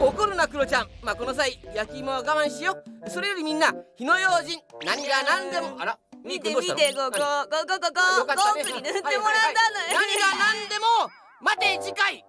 怒るなクロちゃん。まあこの際焼き芋は我慢しよう。それよりみんな火の用心。何が何でも。あら。見て見てこここここここゴークに塗ってもらったのよ何が何でも。待て次回。